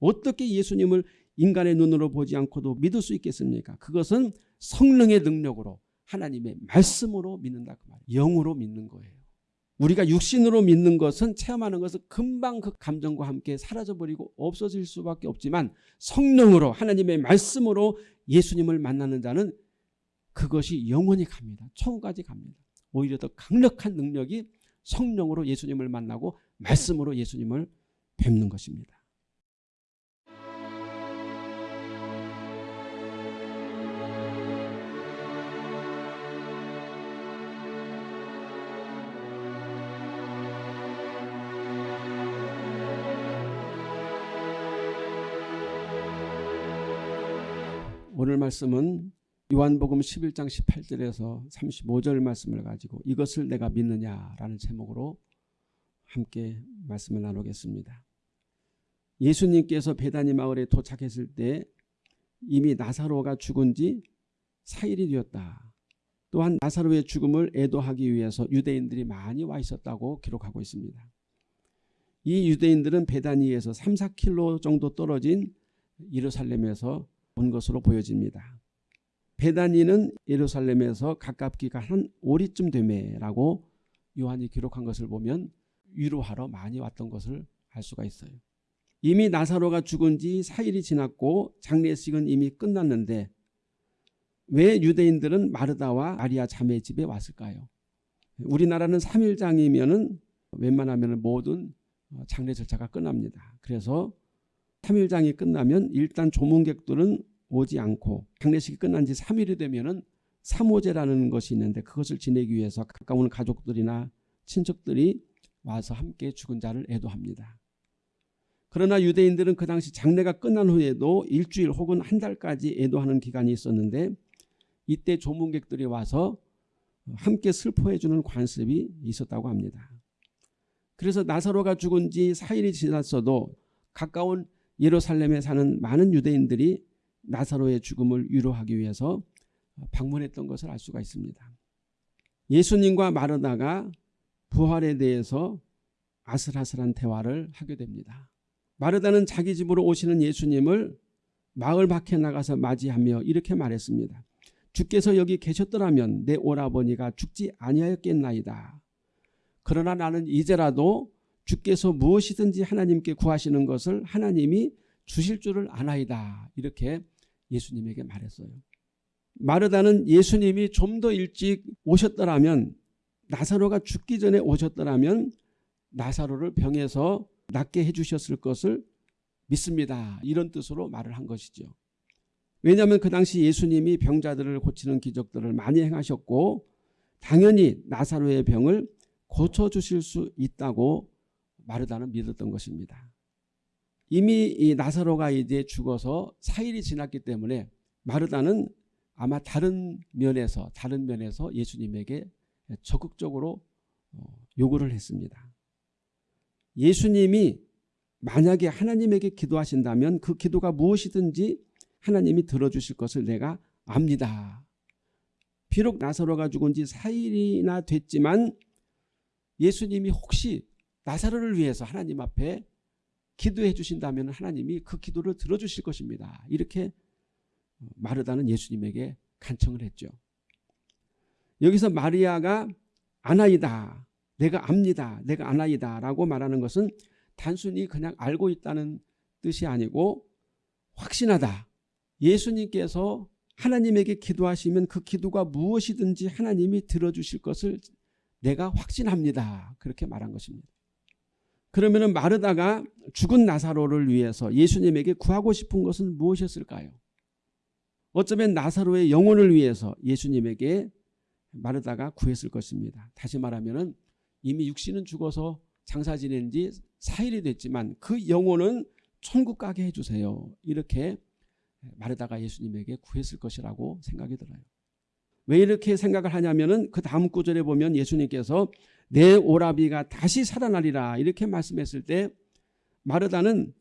어떻게 예수님을 인간의 눈으로 보지 않고도 믿을 수 있겠습니까? 그것은 성령의 능력으로 하나님의 말씀으로 믿는다 그 말이에요. 영으로 믿는 거예요. 우리가 육신으로 믿는 것은 체험하는 것은 금방 그 감정과 함께 사라져버리고 없어질 수밖에 없지만 성령으로 하나님의 말씀으로 예수님을 만나는 자는 그것이 영원히 갑니다. 천국까지 갑니다. 오히려 더 강력한 능력이 성령으로 예수님을 만나고 말씀으로 예수님을 뵙는 것입니다. 오늘 말씀은 요한복음 11장 18절에서 35절 말씀을 가지고 이것을 내가 믿느냐라는 제목으로 함께 말씀을 나누겠습니다. 예수님께서 베다니 마을에 도착했을 때 이미 나사로가 죽은 지 4일이 되었다. 또한 나사로의 죽음을 애도하기 위해서 유대인들이 많이 와 있었다고 기록하고 있습니다. 이 유대인들은 베다니에서 3, 4킬로 정도 떨어진 예루살렘에서 온 것으로 보여집니다. 베다니는 예루살렘에서 가깝기가 한 오리쯤 되매라고 요한이 기록한 것을 보면 위로하러 많이 왔던 것을 알 수가 있어요. 이미 나사로가 죽은 지 4일이 지났고 장례식은 이미 끝났는데 왜 유대인들은 마르다와 마리아 자매 집에 왔을까요? 우리나라는 3일장이면 웬만하면 모든 장례 절차가 끝납니다. 그래서 3일장이 끝나면 일단 조문객들은 오지 않고 장례식이 끝난 지 3일이 되면 은사모제라는 것이 있는데 그것을 지내기 위해서 가까운 가족들이나 친척들이 와서 함께 죽은 자를 애도합니다. 그러나 유대인들은 그 당시 장례가 끝난 후에도 일주일 혹은 한 달까지 애도하는 기간이 있었는데 이때 조문객들이 와서 함께 슬퍼해 주는 관습이 있었다고 합니다. 그래서 나사로가 죽은 지 4일이 지났어도 가까운 예루살렘에 사는 많은 유대인들이 나사로의 죽음을 위로하기 위해서 방문했던 것을 알 수가 있습니다. 예수님과 마르다가 부활에 대해서 아슬아슬한 대화를 하게 됩니다. 마르다는 자기 집으로 오시는 예수님을 마을 밖에 나가서 맞이하며 이렇게 말했습니다. 주께서 여기 계셨더라면 내 오라버니가 죽지 아니하였겠나이다. 그러나 나는 이제라도 주께서 무엇이든지 하나님께 구하시는 것을 하나님이 주실 줄을 아나이다. 이렇게 예수님에게 말했어요. 마르다는 예수님이 좀 더 일찍 오셨더라면 나사로가 죽기 전에 오셨더라면 나사로를 병에서 낫게 해주셨을 것을 믿습니다. 이런 뜻으로 말을 한 것이죠. 왜냐하면 그 당시 예수님이 병자들을 고치는 기적들을 많이 행하셨고 당연히 나사로의 병을 고쳐주실 수 있다고 마르다는 믿었던 것입니다. 이미 이 나사로가 이제 죽어서 4일이 지났기 때문에 마르다는 아마 다른 면에서 다른 면에서 예수님에게 적극적으로 어, 요구를 했습니다. 예수님이 만약에 하나님에게 기도하신다면 그 기도가 무엇이든지 하나님이 들어주실 것을 내가 압니다. 비록 나사로가 죽은 지 4일이나 됐지만 예수님이 혹시 나사로를 위해서 하나님 앞에 기도해 주신다면 하나님이 그 기도를 들어주실 것입니다. 이렇게 마르다는 예수님에게 간청을 했죠. 여기서 마리아가 아나이다. 내가 압니다. 내가 아나이다. 라고 말하는 것은 단순히 그냥 알고 있다는 뜻이 아니고 확신하다. 예수님께서 하나님에게 기도하시면 그 기도가 무엇이든지 하나님이 들어주실 것을 내가 확신합니다. 그렇게 말한 것입니다. 그러면 마르다가 죽은 나사로를 위해서 예수님에게 구하고 싶은 것은 무엇이었을까요? 어쩌면 나사로의 영혼을 위해서 예수님에게 마르다가 구했을 것입니다. 다시 말하면 이미 육신은 죽어서 장사 지낸 지 4일이 됐지만 그 영혼은 천국 가게 해주세요. 이렇게 마르다가 예수님에게 구했을 것이라고 생각이 들어요. 왜 이렇게 생각을 하냐면 그 다음 구절에 보면 예수님께서 내 오라비가 다시 살아나리라 이렇게 말씀했을 때 마르다는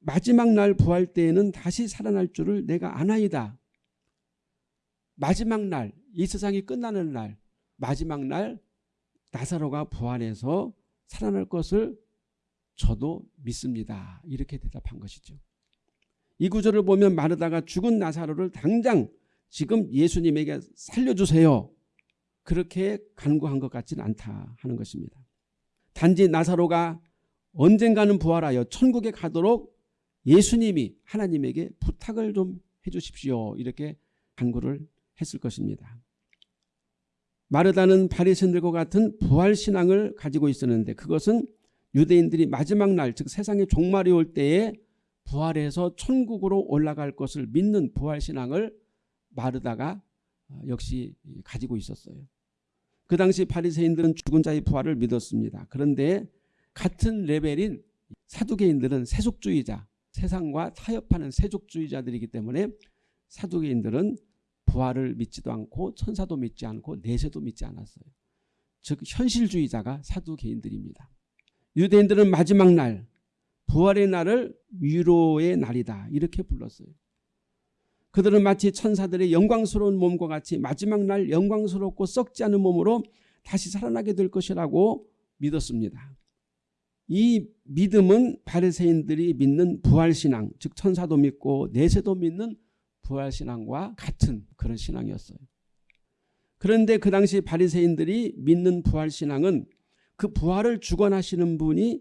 마지막 날 부활 때에는 다시 살아날 줄을 내가 아나이다. 마지막 날, 이 세상이 끝나는 날, 마지막 날 나사로가 부활해서 살아날 것을 저도 믿습니다. 이렇게 대답한 것이죠. 이 구절을 보면 마르다가 죽은 나사로를 당장 지금 예수님에게 살려주세요. 그렇게 간구한 것 같지는 않다 하는 것입니다. 단지 나사로가 언젠가는 부활하여 천국에 가도록 예수님이 하나님에게 부탁을 좀 해주십시오. 이렇게 간구를 했을 것입니다. 마르다는 바리새인들과 같은 부활 신앙을 가지고 있었는데 그것은 유대인들이 마지막 날 즉 세상의 종말이 올 때에 부활해서 천국으로 올라갈 것을 믿는 부활 신앙을 마르다가 역시 가지고 있었어요. 그 당시 바리새인들은 죽은 자의 부활을 믿었습니다. 그런데 같은 레벨인 사두개인들은 세속주의자, 세상과 타협하는 세속주의자들이기 때문에 사두개인들은 부활을 믿지도 않고 천사도 믿지 않고 내세도 믿지 않았어요. 즉 현실주의자가 사두개인들입니다. 유대인들은 마지막 날 부활의 날을 위로의 날이다 이렇게 불렀어요. 그들은 마치 천사들의 영광스러운 몸과 같이 마지막 날 영광스럽고 썩지 않은 몸으로 다시 살아나게 될 것이라고 믿었습니다. 이 믿음은 바리새인들이 믿는 부활신앙 즉 천사도 믿고 내세도 믿는 부활신앙과 같은 그런 신앙이었어요. 그런데 그 당시 바리새인들이 믿는 부활신앙은 그 부활을 주관하시는 분이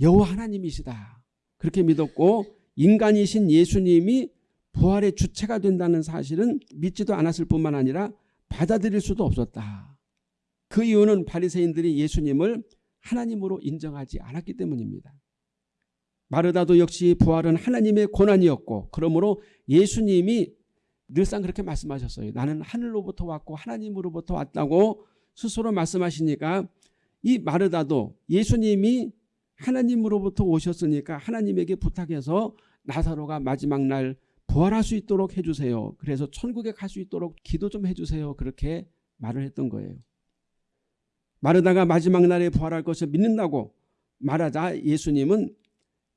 여호와 하나님이시다. 그렇게 믿었고 인간이신 예수님이 부활의 주체가 된다는 사실은 믿지도 않았을 뿐만 아니라 받아들일 수도 없었다. 그 이유는 바리새인들이 예수님을 하나님으로 인정하지 않았기 때문입니다. 마르다도 역시 부활은 하나님의 고난이었고 그러므로 예수님이 늘상 그렇게 말씀하셨어요. 나는 하늘로부터 왔고 하나님으로부터 왔다고 스스로 말씀하시니까 이 마르다도 예수님이 하나님으로부터 오셨으니까 하나님에게 부탁해서 나사로가 마지막 날 부활할 수 있도록 해주세요. 그래서 천국에 갈 수 있도록 기도 좀 해주세요. 그렇게 말을 했던 거예요. 마르다가 마지막 날에 부활할 것을 믿는다고 말하자 예수님은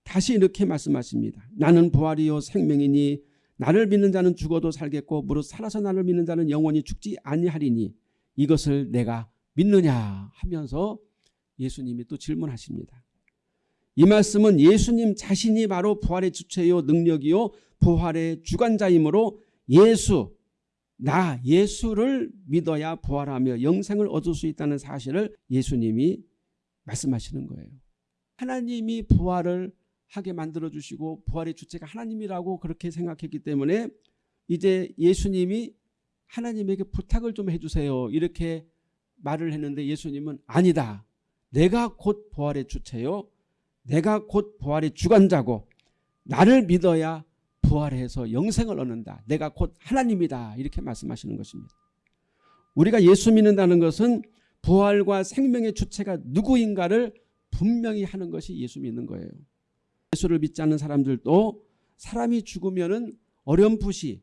다시 이렇게 말씀하십니다. 나는 부활이요 생명이니 나를 믿는 자는 죽어도 살겠고 무릇 살아서 나를 믿는 자는 영원히 죽지 아니하리니 이것을 내가 믿느냐 하면서 예수님이 또 질문하십니다. 이 말씀은 예수님 자신이 바로 부활의 주체요 능력이요 부활의 주관자이므로 예수 나 예수를 믿어야 부활하며 영생을 얻을 수 있다는 사실을 예수님이 말씀하시는 거예요. 하나님이 부활을 하게 만들어 주시고 부활의 주체가 하나님이라고 그렇게 생각했기 때문에 이제 예수님이 하나님에게 부탁을 좀 해주세요. 이렇게 말을 했는데 예수님은 아니다. 내가 곧 부활의 주체요. 내가 곧 부활의 주관자고 나를 믿어야 부활해서 영생을 얻는다. 내가 곧 하나님이다. 이렇게 말씀하시는 것입니다. 우리가 예수 믿는다는 것은 부활과 생명의 주체가 누구인가를 분명히 하는 것이 예수 믿는 거예요. 예수를 믿지 않는 사람들도 사람이 죽으면 어렴풋이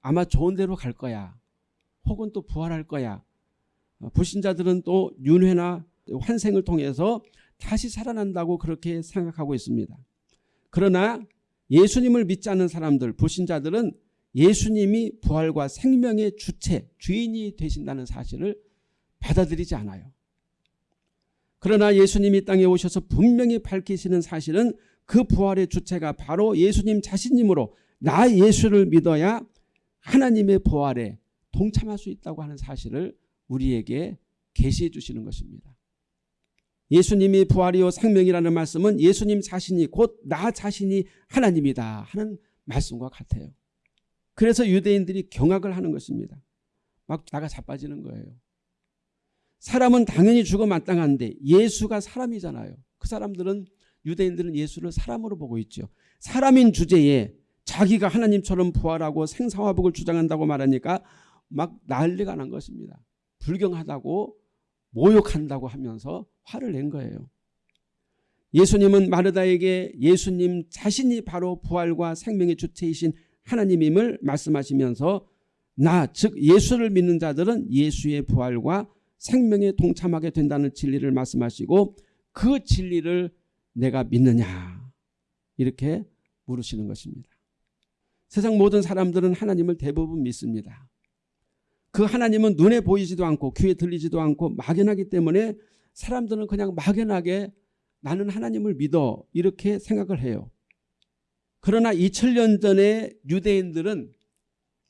아마 좋은 데로 갈 거야. 혹은 또 부활할 거야. 어, 불신자들은 또 윤회나 환생을 통해서 다시 살아난다고 그렇게 생각하고 있습니다. 그러나 예수님을 믿지 않는 사람들, 불신자들은 예수님이 부활과 생명의 주체, 주인이 되신다는 사실을 받아들이지 않아요. 그러나 예수님이 땅에 오셔서 분명히 밝히시는 사실은 그 부활의 주체가 바로 예수님 자신이므로 나 예수를 믿어야 하나님의 부활에 동참할 수 있다고 하는 사실을 우리에게 계시해 주시는 것입니다. 예수님이 부활이요 생명이라는 말씀은 예수님 자신이 곧 나 자신이 하나님이다 하는 말씀과 같아요. 그래서 유대인들이 경악을 하는 것입니다. 막 나가 자빠지는 거예요. 사람은 당연히 죽어 마땅한데 예수가 사람이잖아요. 그 사람들은 유대인들은 예수를 사람으로 보고 있죠. 사람인 주제에 자기가 하나님처럼 부활하고 생사화복을 주장한다고 말하니까 막 난리가 난 것입니다. 불경하다고 모욕한다고 하면서 화를 낸 거예요. 예수님은 마르다에게 예수님 자신이 바로 부활과 생명의 주체이신 하나님임을 말씀하시면서 나 즉 예수를 믿는 자들은 예수의 부활과 생명에 동참하게 된다는 진리를 말씀하시고 그 진리를 내가 믿느냐 이렇게 물으시는 것입니다. 세상 모든 사람들은 하나님을 대부분 믿습니다. 그 하나님은 눈에 보이지도 않고 귀에 들리지도 않고 막연하기 때문에 사람들은 그냥 막연하게 나는 하나님을 믿어 이렇게 생각을 해요. 그러나 2000년 전에 유대인들은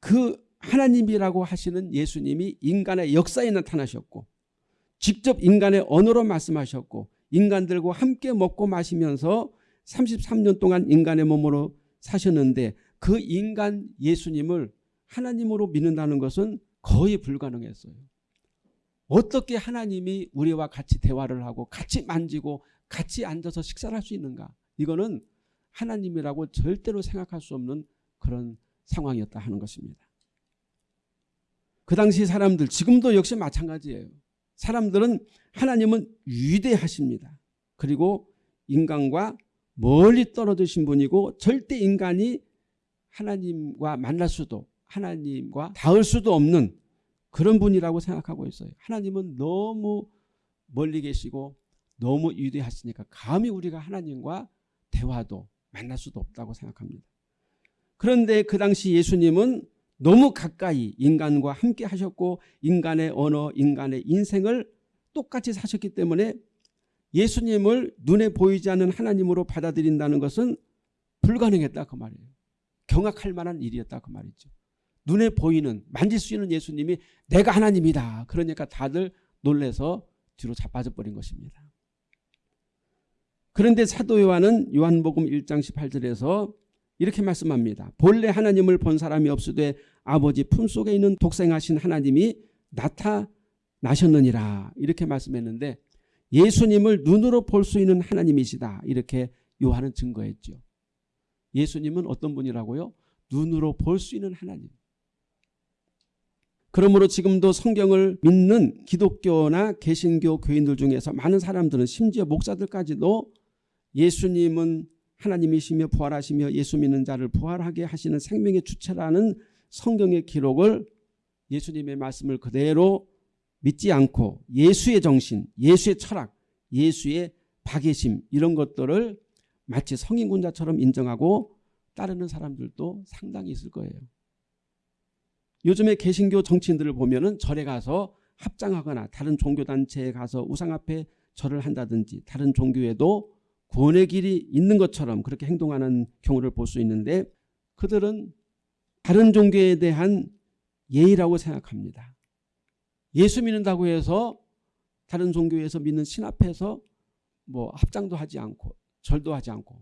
그 하나님이라고 하시는 예수님이 인간의 역사에 나타나셨고 직접 인간의 언어로 말씀하셨고 인간들과 함께 먹고 마시면서 33년 동안 인간의 몸으로 사셨는데 그 인간 예수님을 하나님으로 믿는다는 것은 거의 불가능했어요. 어떻게 하나님이 우리와 같이 대화를 하고 같이 만지고 같이 앉아서 식사를 할 수 있는가 이거는 하나님이라고 절대로 생각할 수 없는 그런 상황이었다 하는 것입니다. 그 당시 사람들 지금도 역시 마찬가지예요. 사람들은 하나님은 위대하십니다. 그리고 인간과 멀리 떨어지신 분이고 절대 인간이 하나님과 만날 수도 하나님과 닿을 수도 없는 그런 분이라고 생각하고 있어요. 하나님은 너무 멀리 계시고 너무 위대하시니까 감히 우리가 하나님과 대화도 만날 수도 없다고 생각합니다. 그런데 그 당시 예수님은 너무 가까이 인간과 함께 하셨고 인간의 언어, 인간의 인생을 똑같이 사셨기 때문에 예수님을 눈에 보이지 않는 하나님으로 받아들인다는 것은 불가능했다 그 말이에요. 경악할 만한 일이었다 그 말이죠. 눈에 보이는 만질 수 있는 예수님이 내가 하나님이다. 그러니까 다들 놀래서 뒤로 자빠져 버린 것입니다. 그런데 사도 요한은 요한복음 1장 18절에서 이렇게 말씀합니다. 본래 하나님을 본 사람이 없으되 아버지 품속에 있는 독생하신 하나님이 나타나셨느니라 이렇게 말씀했는데 예수님을 눈으로 볼 수 있는 하나님이시다 이렇게 요한은 증거했죠. 예수님은 어떤 분이라고요? 눈으로 볼 수 있는 하나님. 그러므로 지금도 성경을 믿는 기독교나 개신교 교인들 중에서 많은 사람들은 심지어 목사들까지도 예수님은 하나님이시며 부활하시며 예수 믿는 자를 부활하게 하시는 생명의 주체라는 성경의 기록을 예수님의 말씀을 그대로 믿지 않고 예수의 정신, 예수의 철학, 예수의 박예심 이런 것들을 마치 성인군자처럼 인정하고 따르는 사람들도 상당히 있을 거예요. 요즘에 개신교 정치인들을 보면 절에 가서 합장하거나 다른 종교단체에 가서 우상 앞에 절을 한다든지 다른 종교에도 구원의 길이 있는 것처럼 그렇게 행동하는 경우를 볼 수 있는데 그들은 다른 종교에 대한 예의라고 생각합니다. 예수 믿는다고 해서 다른 종교에서 믿는 신 앞에서 뭐 합장도 하지 않고 절도 하지 않고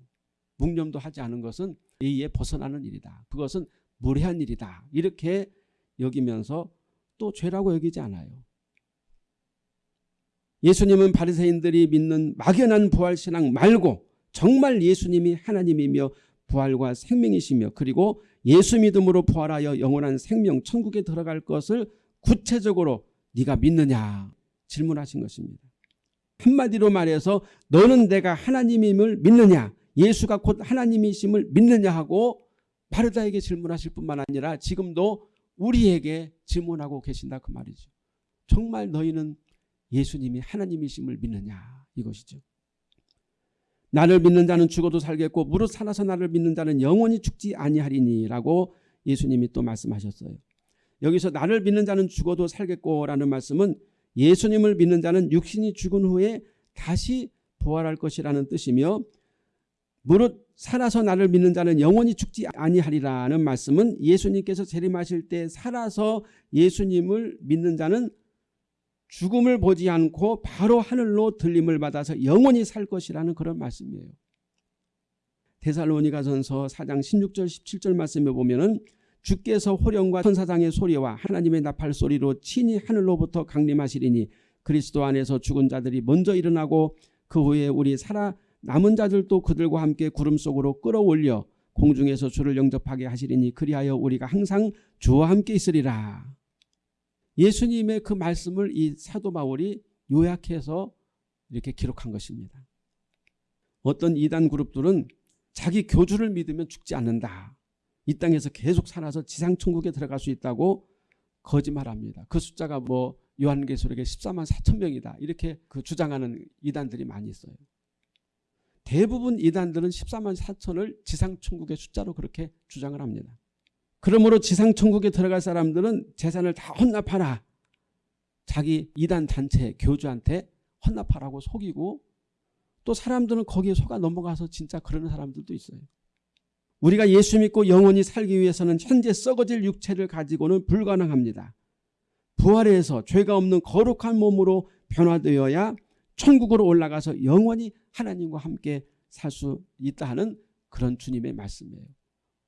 묵념도 하지 않은 것은 예의에 벗어나는 일이다. 그것은 무례한 일이다. 이렇게 여기면서 또 죄라고 여기지 않아요. 예수님은 바리새인들이 믿는 막연한 부활신앙 말고 정말 예수님이 하나님이며 부활과 생명이시며 그리고 예수 믿음으로 부활하여 영원한 생명 천국에 들어갈 것을 구체적으로 네가 믿느냐 질문하신 것입니다. 한마디로 말해서 너는 내가 하나님임을 믿느냐 예수가 곧 하나님이심을 믿느냐 하고 바르다에게 질문하실 뿐만 아니라 지금도 우리에게 질문하고 계신다 그 말이죠. 정말 너희는 예수님이 하나님이심을 믿느냐 이것이죠. 나를 믿는 자는 죽어도 살겠고 무릇 살아서 나를 믿는 자는 영원히 죽지 아니하리니라고 예수님이 또 말씀하셨어요. 여기서 나를 믿는 자는 죽어도 살겠고라는 말씀은 예수님을 믿는 자는 육신이 죽은 후에 다시 부활할 것이라는 뜻이며 무릇 살아서 나를 믿는 자는 영원히 죽지 아니하리라는 말씀은 예수님께서 재림하실 때 살아서 예수님을 믿는 자는 죽음을 보지 않고 바로 하늘로 들림을 받아서 영원히 살 것이라는 그런 말씀이에요. 데살로니가전서 4장 16절 17절 말씀에 보면은 주께서 호령과 천사장의 소리와 하나님의 나팔 소리로 친히 하늘로부터 강림하시리니 그리스도 안에서 죽은 자들이 먼저 일어나고 그 후에 우리 살아 남은 자들도 그들과 함께 구름 속으로 끌어올려 공중에서 주를 영접하게 하시리니 그리하여 우리가 항상 주와 함께 있으리라. 예수님의 그 말씀을 이 사도 바울이 요약해서 이렇게 기록한 것입니다. 어떤 이단 그룹들은 자기 교주를 믿으면 죽지 않는다. 이 땅에서 계속 살아서 지상천국에 들어갈 수 있다고 거짓말합니다. 그 숫자가 뭐 요한계시록에 14만 4천 명이다. 이렇게 그 주장하는 이단들이 많이 있어요. 대부분 이단들은 14만 4천을 지상천국의 숫자로 그렇게 주장을 합니다. 그러므로 지상천국에 들어갈 사람들은 재산을 다 헌납하라. 자기 이단 단체 교주한테 헌납하라고 속이고 또 사람들은 거기에 속아 넘어가서 진짜 그러는 사람들도 있어요. 우리가 예수 믿고 영원히 살기 위해서는 현재 썩어질 육체를 가지고는 불가능합니다. 부활해서 죄가 없는 거룩한 몸으로 변화되어야 천국으로 올라가서 영원히 하나님과 함께 살 수 있다 하는 그런 주님의 말씀이에요.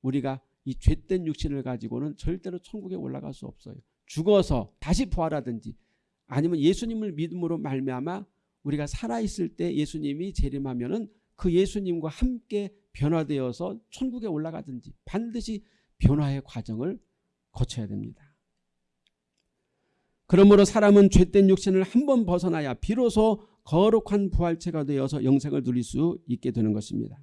우리가 이 죄된 육신을 가지고는 절대로 천국에 올라갈 수 없어요. 죽어서 다시 부활하든지 아니면 예수님을 믿음으로 말미암아 우리가 살아있을 때 예수님이 재림하면 은 그 예수님과 함께 변화되어서 천국에 올라가든지 반드시 변화의 과정을 거쳐야 됩니다. 그러므로 사람은 죄된 육신을 한 번 벗어나야 비로소 거룩한 부활체가 되어서 영생을 누릴 수 있게 되는 것입니다.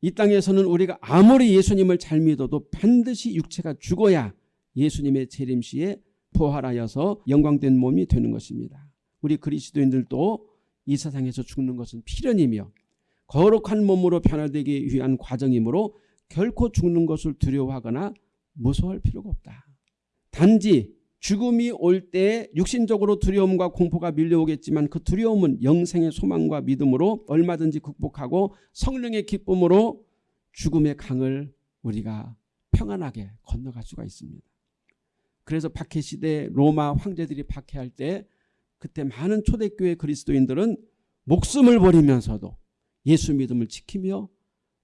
이 땅에서는 우리가 아무리 예수님을 잘 믿어도 반드시 육체가 죽어야 예수님의 재림시에 부활하여서 영광된 몸이 되는 것입니다. 우리 그리스도인들도 이 세상에서 죽는 것은 필연이며 거룩한 몸으로 변화되기 위한 과정이므로 결코 죽는 것을 두려워하거나 무서워할 필요가 없다. 단지 죽음이 올 때 육신적으로 두려움과 공포가 밀려오겠지만 그 두려움은 영생의 소망과 믿음으로 얼마든지 극복하고 성령의 기쁨으로 죽음의 강을 우리가 평안하게 건너갈 수가 있습니다. 그래서 박해 시대 로마 황제들이 박해할 때 그때 많은 초대교회 그리스도인들은 목숨을 버리면서도 예수 믿음을 지키며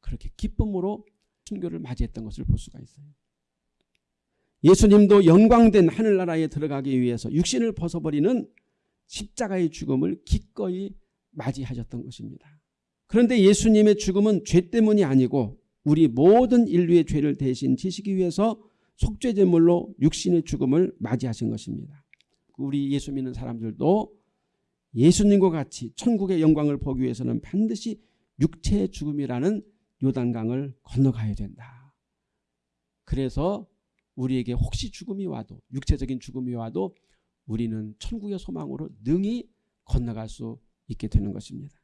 그렇게 기쁨으로 순교를 맞이했던 것을 볼 수가 있어요. 예수님도 영광된 하늘나라에 들어가기 위해서 육신을 벗어버리는 십자가의 죽음을 기꺼이 맞이하셨던 것입니다. 그런데 예수님의 죽음은 죄 때문이 아니고 우리 모든 인류의 죄를 대신 지시기 위해서 속죄제물로 육신의 죽음을 맞이하신 것입니다. 우리 예수 믿는 사람들도 예수님과 같이 천국의 영광을 보기 위해서는 반드시 육체의 죽음이라는 요단강을 건너가야 된다. 그래서 우리에게 혹시 죽음이 와도 육체적인 죽음이 와도 우리는 천국의 소망으로 능히 건너갈 수 있게 되는 것입니다.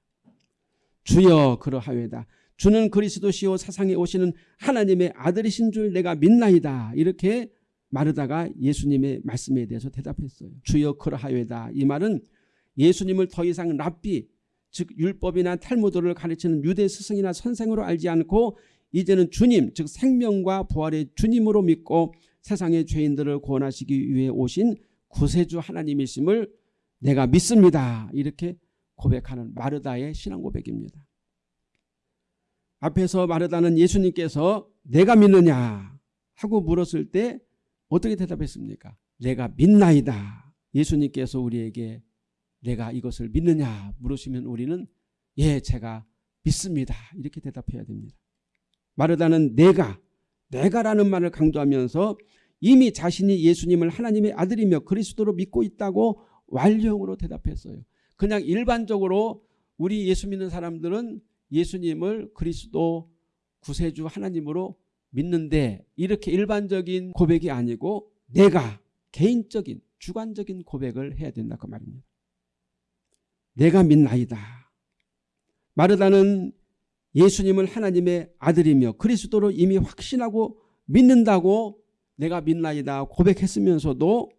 주여 그러하외다. 주는 그리스도시요 사상에 오시는 하나님의 아들이신 줄 내가 믿나이다. 이렇게 마르다가 예수님의 말씀에 대해서 대답했어요. 주여 그러하외다. 이 말은 예수님을 더 이상 랍비 즉 율법이나 탈무드를 가르치는 유대 스승이나 선생으로 알지 않고 이제는 주님 즉 생명과 부활의 주님으로 믿고 세상의 죄인들을 구원하시기 위해 오신 구세주 하나님이심을 내가 믿습니다. 이렇게 고백하는 마르다의 신앙 고백입니다. 앞에서 마르다는 예수님께서 내가 믿느냐 하고 물었을 때 어떻게 대답했습니까? 내가 믿나이다. 예수님께서 우리에게 내가 이것을 믿느냐 물으시면 우리는 예 제가 믿습니다. 이렇게 대답해야 됩니다. 마르다는 내가 내가라는 말을 강조하면서 이미 자신이 예수님을 하나님의 아들이며 그리스도로 믿고 있다고 완료형으로 대답했어요. 그냥 일반적으로 우리 예수 믿는 사람들은 예수님을 그리스도 구세주 하나님으로 믿는데 이렇게 일반적인 고백이 아니고 내가 개인적인 주관적인 고백을 해야 된다 그 말입니다. 내가 믿나이다. 마르다는 예수님을 하나님의 아들이며 그리스도로 이미 확신하고 믿는다고 내가 믿나이다 고백했으면서도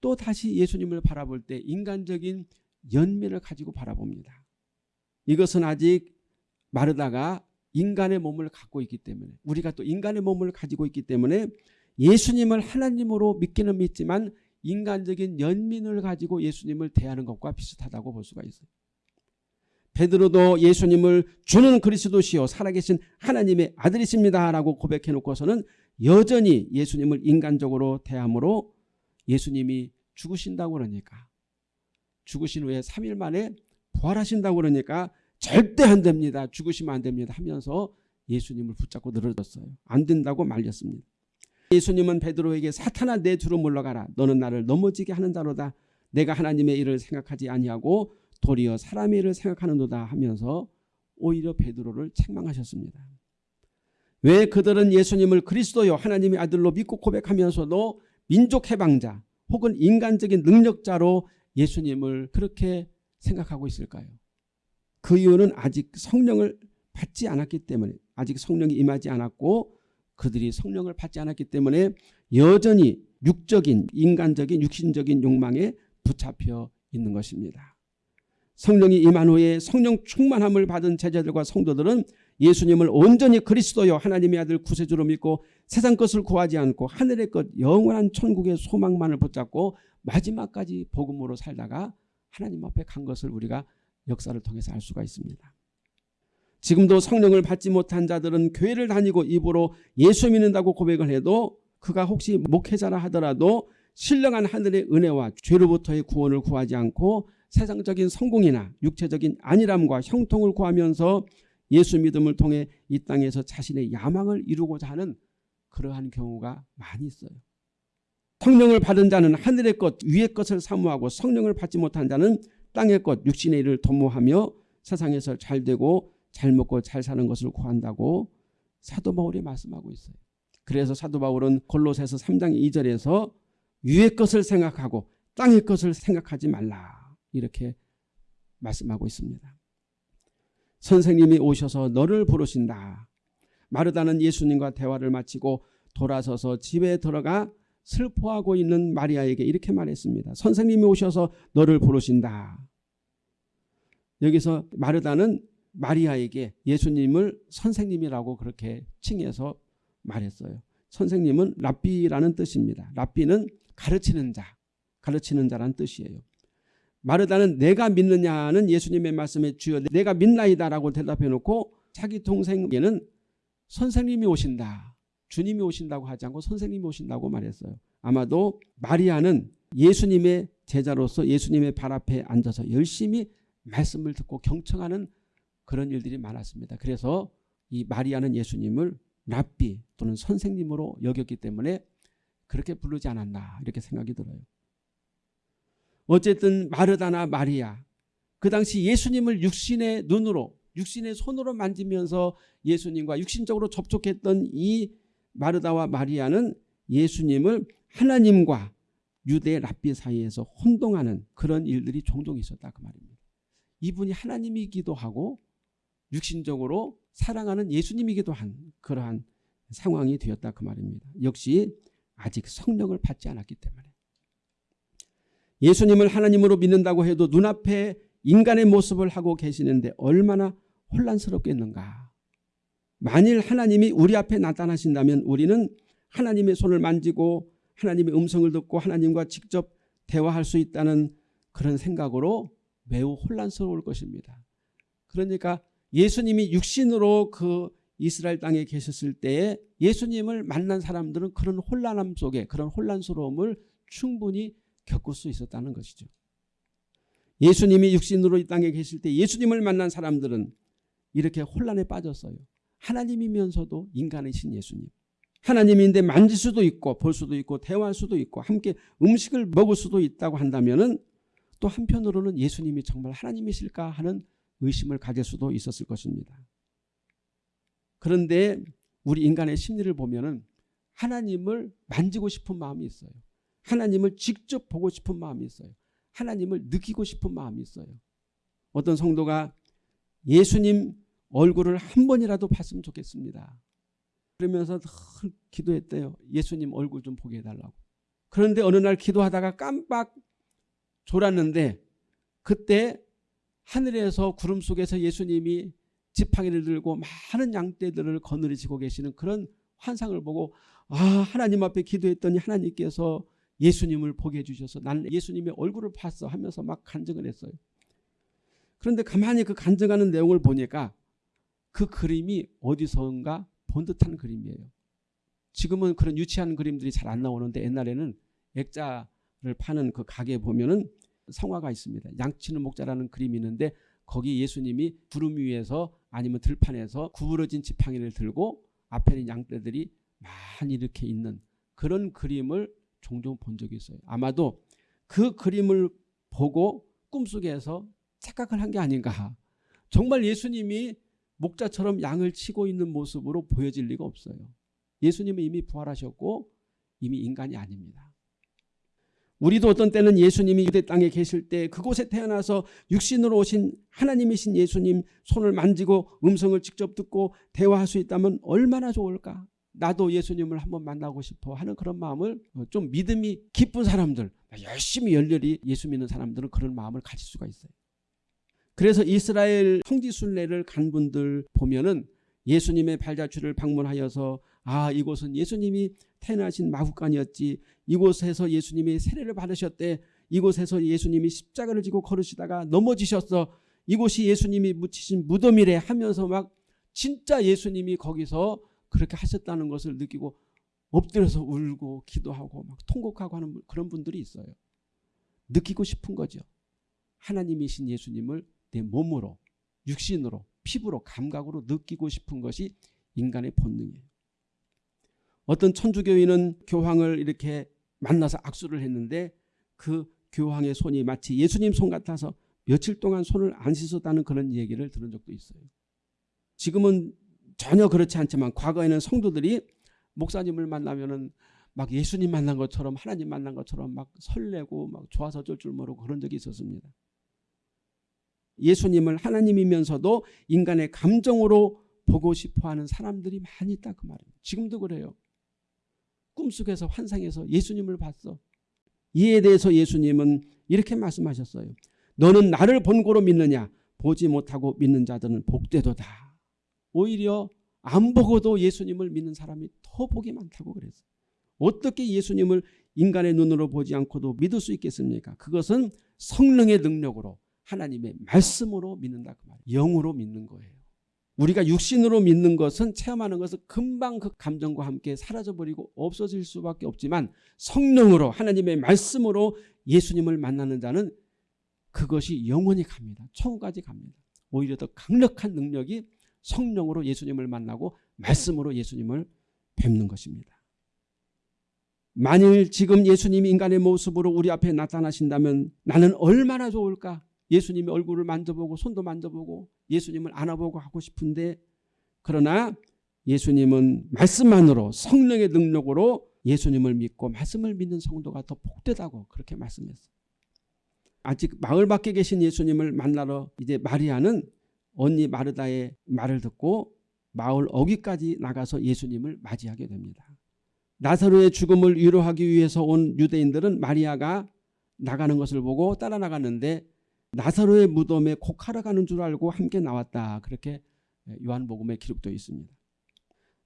또 다시 예수님을 바라볼 때 인간적인 연민을 가지고 바라봅니다. 이것은 아직 마르다가 인간의 몸을 갖고 있기 때문에 우리가 또 인간의 몸을 가지고 있기 때문에 예수님을 하나님으로 믿기는 믿지만 인간적인 연민을 가지고 예수님을 대하는 것과 비슷하다고 볼 수가 있어요. 베드로도 예수님을 주는 그리스도시요 살아계신 하나님의 아들이십니다 라고 고백해 놓고서는 여전히 예수님을 인간적으로 대함으로 예수님이 죽으신다고 그러니까 죽으신 후에 3일 만에 부활하신다고 그러니까 절대 안 됩니다. 죽으시면 안 됩니다 하면서 예수님을 붙잡고 늘어졌어요. 안 된다고 말렸습니다. 예수님은 베드로에게 사탄아 내 뒤로 물러가라. 너는 나를 넘어지게 하는 자로다. 내가 하나님의 일을 생각하지 아니하고 도리어 사람의 일을 생각하는도다 하면서 오히려 베드로를 책망하셨습니다. 왜 그들은 예수님을 그리스도요 하나님의 아들로 믿고 고백하면서도 민족 해방자 혹은 인간적인 능력자로 예수님을 그렇게 생각하고 있을까요? 그 이유는 아직 성령을 받지 않았기 때문에 아직 성령이 임하지 않았고 그들이 성령을 받지 않았기 때문에 여전히 육적인 인간적인 육신적인 욕망에 붙잡혀 있는 것입니다. 성령이 임한 후에 성령 충만함을 받은 제자들과 성도들은 예수님을 온전히 그리스도여 하나님의 아들 구세주로 믿고 세상 것을 구하지 않고 하늘의 것 영원한 천국의 소망만을 붙잡고 마지막까지 복음으로 살다가 하나님 앞에 간 것을 우리가 역사를 통해서 알 수가 있습니다. 지금도 성령을 받지 못한 자들은 교회를 다니고 입으로 예수 믿는다고 고백을 해도 그가 혹시 목회자라 하더라도 신령한 하늘의 은혜와 죄로부터의 구원을 구하지 않고 세상적인 성공이나 육체적인 안일함과 형통을 구하면서 예수 믿음을 통해 이 땅에서 자신의 야망을 이루고자 하는 그러한 경우가 많이 있어요. 성령을 받은 자는 하늘의 것 위의 것을 사모하고 성령을 받지 못한 자는 땅의 것 육신의 일을 도모하며 세상에서 잘 되고 잘 먹고 잘 사는 것을 구한다고 사도 바울이 말씀하고 있어요. 그래서 사도 바울은 골로새서 3장 2절에서 위의 것을 생각하고 땅의 것을 생각하지 말라 이렇게 말씀하고 있습니다. 선생님이 오셔서 너를 부르신다. 마르다는 예수님과 대화를 마치고 돌아서서 집에 들어가 슬퍼하고 있는 마리아에게 이렇게 말했습니다. 선생님이 오셔서 너를 부르신다. 여기서 마르다는 마리아에게 예수님을 선생님이라고 그렇게 칭해서 말했어요. 선생님은 랍비라는 뜻입니다. 랍비는 가르치는 자, 가르치는 자란 뜻이에요. 마르다는 내가 믿느냐는 예수님의 말씀에 주여 내가 믿나이다라고 대답해 놓고 자기 동생에게는 선생님이 오신다. 주님이 오신다고 하지 않고 선생님이 오신다고 말했어요. 아마도 마리아는 예수님의 제자로서 예수님의 발 앞에 앉아서 열심히 말씀을 듣고 경청하는 그런 일들이 많았습니다. 그래서 이 마리아는 예수님을 랍비 또는 선생님으로 여겼기 때문에 그렇게 부르지 않았나 이렇게 생각이 들어요. 어쨌든 마르다나 마리아 그 당시 예수님을 육신의 눈으로 육신의 손으로 만지면서 예수님과 육신적으로 접촉했던 이 마르다와 마리아는 예수님을 하나님과 유대 랍비 사이에서 혼동하는 그런 일들이 종종 있었다 그 말입니다. 이분이 하나님이기도 하고 육신적으로 사랑하는 예수님이기도 한 그러한 상황이 되었다 그 말입니다. 역시 아직 성령을 받지 않았기 때문에 예수님을 하나님으로 믿는다고 해도 눈앞에 인간의 모습을 하고 계시는데 얼마나 혼란스럽겠는가. 만일 하나님이 우리 앞에 나타나신다면 우리는 하나님의 손을 만지고 하나님의 음성을 듣고 하나님과 직접 대화할 수 있다는 그런 생각으로 매우 혼란스러울 것입니다. 그러니까 예수님이 육신으로 그 이스라엘 땅에 계셨을 때에 예수님을 만난 사람들은 그런 혼란함 속에 그런 혼란스러움을 충분히 겪을 수 있었다는 것이죠. 예수님이 육신으로 이 땅에 계실 때 예수님을 만난 사람들은 이렇게 혼란에 빠졌어요. 하나님이면서도 인간이신 예수님. 하나님인데 만질 수도 있고 볼 수도 있고 대화할 수도 있고 함께 음식을 먹을 수도 있다고 한다면 또 한편으로는 예수님이 정말 하나님이실까 하는 의심을 가질 수도 있었을 것입니다. 그런데 우리 인간의 심리를 보면 하나님을 만지고 싶은 마음이 있어요. 하나님을 직접 보고 싶은 마음이 있어요. 하나님을 느끼고 싶은 마음이 있어요. 어떤 성도가 예수님 얼굴을 한 번이라도 봤으면 좋겠습니다. 그러면서 기도했대요. 예수님 얼굴 좀 보게 해달라고. 그런데 어느 날 기도하다가 깜빡 졸았는데 그때 하늘에서 구름 속에서 예수님이 지팡이를 들고 많은 양떼들을 거느리시고 계시는 그런 환상을 보고 아 하나님 앞에 기도했더니 하나님께서 예수님을 보게 해주셔서 나는 예수님의 얼굴을 봤어 하면서 막 간증을 했어요. 그런데 가만히 그 간증하는 내용을 보니까 그 그림이 어디선가 본 듯한 그림이에요. 지금은 그런 유치한 그림들이 잘 안 나오는데 옛날에는 액자를 파는 그 가게에 보면은 성화가 있습니다. 양치는 목자라는 그림이 있는데 거기 예수님이 구름 위에서 아니면 들판에서 구부러진 지팡이를 들고 앞에는 양떼들이 많이 이렇게 있는 그런 그림을 종종 본 적이 있어요. 아마도 그 그림을 보고 꿈속에서 착각을 한 게 아닌가. 정말 예수님이 목자처럼 양을 치고 있는 모습으로 보여질 리가 없어요. 예수님은 이미 부활하셨고 이미 인간이 아닙니다. 우리도 어떤 때는 예수님이 유대 땅에 계실 때 그곳에 태어나서 육신으로 오신 하나님이신 예수님 손을 만지고 음성을 직접 듣고 대화할 수 있다면 얼마나 좋을까? 나도 예수님을 한번 만나고 싶어 하는 그런 마음을 좀 믿음이 깊은 사람들 열심히 열렬히 예수 믿는 사람들은 그런 마음을 가질 수가 있어요. 그래서 이스라엘 성지순례를 간 분들 보면은 예수님의 발자취를 방문하여서 아 이곳은 예수님이 태어나신 마국간이었지 이곳에서 예수님이 세례를 받으셨대 이곳에서 예수님이 십자가를 지고 걸으시다가 넘어지셨어 이곳이 예수님이 묻히신 무덤이래 하면서 막 진짜 예수님이 거기서 그렇게 하셨다는 것을 느끼고 엎드려서 울고 기도하고 막 통곡하고 하는 그런 분들이 있어요. 느끼고 싶은 거죠. 하나님이신 예수님을 내 몸으로 육신으로 피부로 감각으로 느끼고 싶은 것이 인간의 본능이에요. 어떤 천주교인은 교황을 이렇게 만나서 악수를 했는데 그 교황의 손이 마치 예수님 손 같아서 며칠 동안 손을 안 씻었다는 그런 얘기를 들은 적도 있어요. 지금은 전혀 그렇지 않지만 과거에는 성도들이 목사님을 만나면은 막 예수님 만난 것처럼 하나님 만난 것처럼 막 설레고 막 좋아서 어쩔 줄 모르고 그런 적이 있었습니다. 예수님을 하나님이면서도 인간의 감정으로 보고 싶어하는 사람들이 많이 있다 그 말이에요. 지금도 그래요. 꿈속에서 환상에서 예수님을 봤어. 이에 대해서 예수님은 이렇게 말씀하셨어요. 너는 나를 본고로 믿느냐 보지 못하고 믿는 자들은 복되도다. 오히려 안 보고도 예수님을 믿는 사람이 더 복이 많다고 그랬어요. 어떻게 예수님을 인간의 눈으로 보지 않고도 믿을 수 있겠습니까? 그것은 성령의 능력으로 하나님의 말씀으로 믿는다 그 말이에요. 영으로 믿는 거예요. 우리가 육신으로 믿는 것은 체험하는 것은 금방 그 감정과 함께 사라져버리고 없어질 수밖에 없지만 성령으로 하나님의 말씀으로 예수님을 만나는 자는 그것이 영원히 갑니다. 천국까지 갑니다. 오히려 더 강력한 능력이 성령으로 예수님을 만나고 말씀으로 예수님을 뵙는 것입니다. 만일 지금 예수님이 인간의 모습으로 우리 앞에 나타나신다면 나는 얼마나 좋을까? 예수님의 얼굴을 만져보고 손도 만져보고 예수님을 안아보고 하고 싶은데 그러나 예수님은 말씀만으로 성령의 능력으로 예수님을 믿고 말씀을 믿는 성도가 더 복되다고 그렇게 말씀했어요. 아직 마을 밖에 계신 예수님을 만나러 이제 마리아는 언니 마르다의 말을 듣고 마을 어귀까지 나가서 예수님을 맞이하게 됩니다. 나사로의 죽음을 위로하기 위해서 온 유대인들은 마리아가 나가는 것을 보고 따라 나갔는데 나사로의 무덤에 곡하러 가는 줄 알고 함께 나왔다. 그렇게 요한복음에 기록되어 있습니다.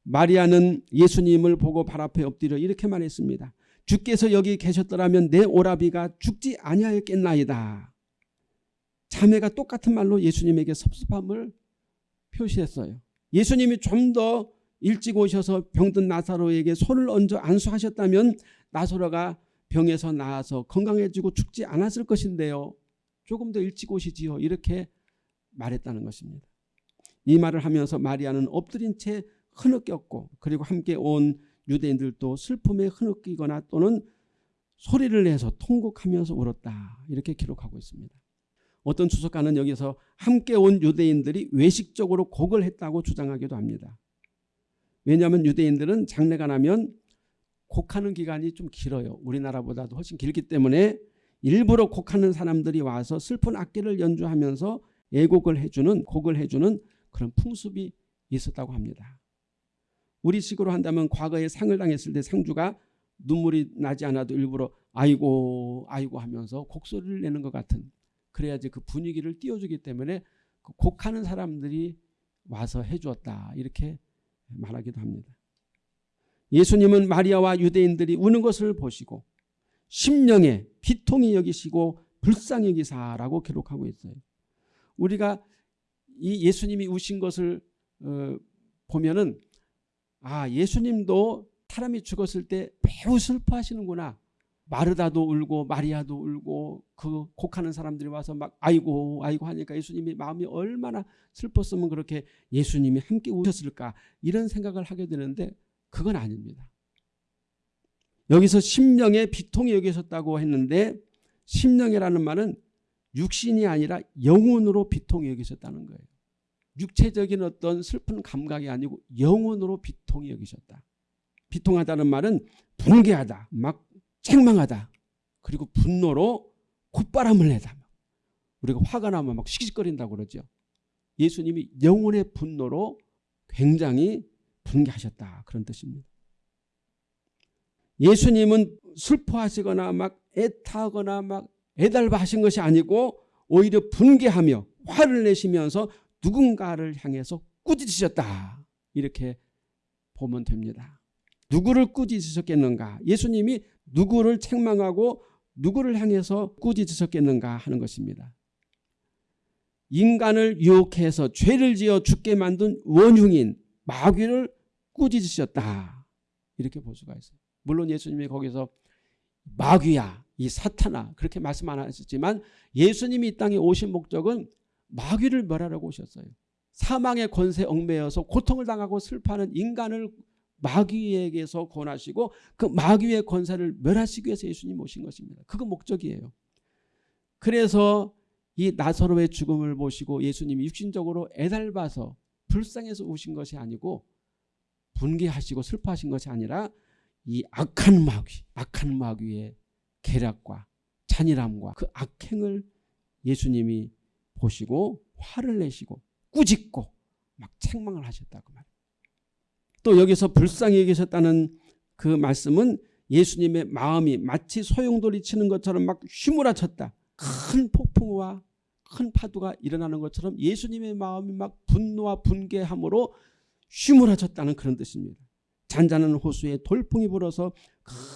마리아는 예수님을 보고 발 앞에 엎드려 이렇게 말했습니다. 주께서 여기 계셨더라면 내 오라비가 죽지 아니하였겠나이다. 자매가 똑같은 말로 예수님에게 섭섭함을 표시했어요. 예수님이 좀 더 일찍 오셔서 병든 나사로에게 손을 얹어 안수하셨다면 나사로가 병에서 나아서 건강해지고 죽지 않았을 것인데요. 조금 더 일찍 오시지요. 이렇게 말했다는 것입니다. 이 말을 하면서 마리아는 엎드린 채 흐느꼈고 그리고 함께 온 유대인들도 슬픔에 흐느끼거나 또는 소리를 내서 통곡하면서 울었다. 이렇게 기록하고 있습니다. 어떤 주석가는 여기서 함께 온 유대인들이 외식적으로 곡을 했다고 주장하기도 합니다. 왜냐하면 유대인들은 장례가 나면 곡하는 기간이 좀 길어요. 우리나라보다도 훨씬 길기 때문에 일부러 곡하는 사람들이 와서 슬픈 악기를 연주하면서 애곡을 해주는 곡을 해주는 그런 풍습이 있었다고 합니다. 우리식으로 한다면 과거에 상을 당했을 때 상주가 눈물이 나지 않아도 일부러 아이고 아이고 하면서 곡소리를 내는 것 같은 그래야지 그 분위기를 띄워주기 때문에 그 곡하는 사람들이 와서 해주었다 이렇게 말하기도 합니다. 예수님은 마리아와 유대인들이 우는 것을 보시고 심령에 비통히 여기시고 불쌍히 여기사라고 기록하고 있어요. 우리가 이 예수님이 우신 것을 어, 보면은 아 예수님도 사람이 죽었을 때 매우 슬퍼하시는구나. 마르다도 울고 마리아도 울고 그 곡하는 사람들이 와서 막 아이고 아이고 하니까 예수님이 마음이 얼마나 슬펐으면 그렇게 예수님이 함께 우셨을까 이런 생각을 하게 되는데 그건 아닙니다. 여기서 심령의 비통이 여기셨다고 했는데 심령이라는 말은 육신이 아니라 영혼으로 비통이 여기셨다는 거예요. 육체적인 어떤 슬픈 감각이 아니고 영혼으로 비통이 여기셨다. 비통하다는 말은 분개하다, 막 책망하다, 그리고 분노로 콧바람을 내다. 우리가 화가 나면 막 시기거린다고 그러죠. 예수님이 영혼의 분노로 굉장히 분개하셨다. 그런 뜻입니다. 예수님은 슬퍼하시거나 막 애타거나 막 애달바 하신 것이 아니고 오히려 분개하며 화를 내시면서 누군가를 향해서 꾸짖으셨다. 이렇게 보면 됩니다. 누구를 꾸짖으셨겠는가? 예수님이 누구를 책망하고 누구를 향해서 꾸짖으셨겠는가 하는 것입니다. 인간을 유혹해서 죄를 지어 죽게 만든 원흉인 마귀를 꾸짖으셨다. 이렇게 볼 수가 있어요. 물론 예수님이 거기서 마귀야, 이 사탄아 그렇게 말씀 안 하셨지만 예수님이 이 땅에 오신 목적은 마귀를 멸하려고 오셨어요. 사망의 권세 얽매여서 고통을 당하고 슬퍼하는 인간을 마귀에게서 권하시고 그 마귀의 권세를 멸하시기 위해서 예수님 오신 것입니다. 그거 목적이에요. 그래서 이 나사로의 죽음을 보시고 예수님이 육신적으로 애달봐서 불쌍해서 오신 것이 아니고 분개하시고 슬퍼하신 것이 아니라 이 악한 마귀, 악한 마귀의 계략과 잔인함과 그 악행을 예수님이 보시고 화를 내시고 꾸짖고 막 책망을 하셨다고 말이에요. 또 여기서 불쌍히 여기셨다는 그 말씀은 예수님의 마음이 마치 소용돌이 치는 것처럼 막 휘몰아쳤다. 큰 폭풍과 큰 파도가 일어나는 것처럼 예수님의 마음이 막 분노와 분개함으로 휘몰아쳤다는 그런 뜻입니다. 잔잔한 호수에 돌풍이 불어서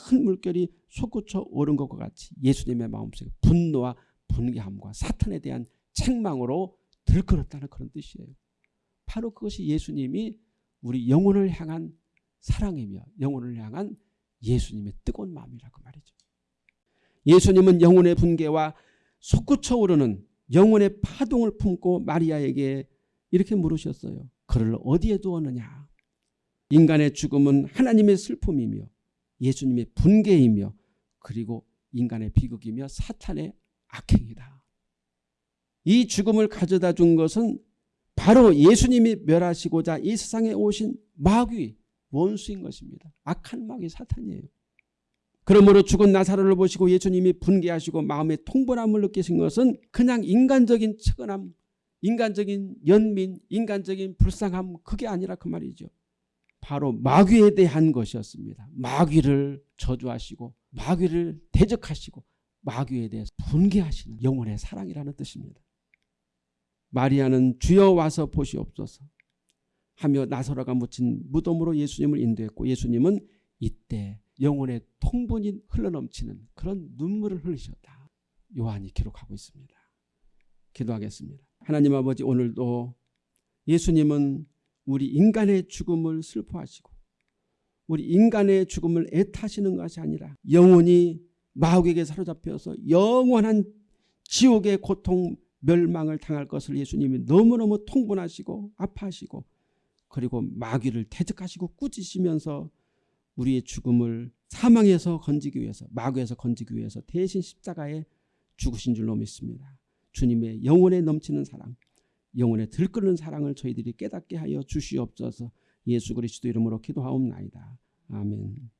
큰 물결이 솟구쳐 오른 것과 같이 예수님의 마음속에 분노와 분개함과 사탄에 대한 책망으로 들끓었다는 그런 뜻이에요. 바로 그것이 예수님이 우리 영혼을 향한 사랑이며 영혼을 향한 예수님의 뜨거운 마음이라고 말이죠. 예수님은 영혼의 분개와 솟구쳐 오르는 영혼의 파동을 품고 마리아에게 이렇게 물으셨어요. 그를 어디에 두었느냐? 인간의 죽음은 하나님의 슬픔이며 예수님의 분개이며 그리고 인간의 비극이며 사탄의 악행이다. 이 죽음을 가져다 준 것은 바로 예수님이 멸하시고자 이 세상에 오신 마귀 원수인 것입니다. 악한 마귀 사탄이에요. 그러므로 죽은 나사로를 보시고 예수님이 분개하시고 마음의 통분함을 느끼신 것은 그냥 인간적인 측은함, 인간적인 연민, 인간적인 불쌍함 그게 아니라 그 말이죠. 바로 마귀에 대한 것이었습니다. 마귀를 저주하시고 마귀를 대적하시고 마귀에 대해서 분개하시는 영혼의 사랑이라는 뜻입니다. 마리아는 주여 와서 보시옵소서 하며 나사로가 묻힌 무덤으로 예수님을 인도했고 예수님은 이때 영혼의 통분이 흘러넘치는 그런 눈물을 흘리셨다. 요한이 기록하고 있습니다. 기도하겠습니다. 하나님 아버지 오늘도 예수님은 우리 인간의 죽음을 슬퍼하시고 우리 인간의 죽음을 애타시는 것이 아니라 영원히 마귀에게 사로잡혀서 영원한 지옥의 고통 멸망을 당할 것을 예수님이 너무너무 통분하시고 아파하시고 그리고 마귀를 대적하시고 꾸짖으면서 우리의 죽음을 사망에서 건지기 위해서 마귀에서 건지기 위해서 대신 십자가에 죽으신 줄로 믿습니다. 주님의 영혼에 넘치는 사랑 영혼에 들끓는 사랑을 저희들이 깨닫게 하여 주시옵소서 예수 그리스도 이름으로 기도하옵나이다. 아멘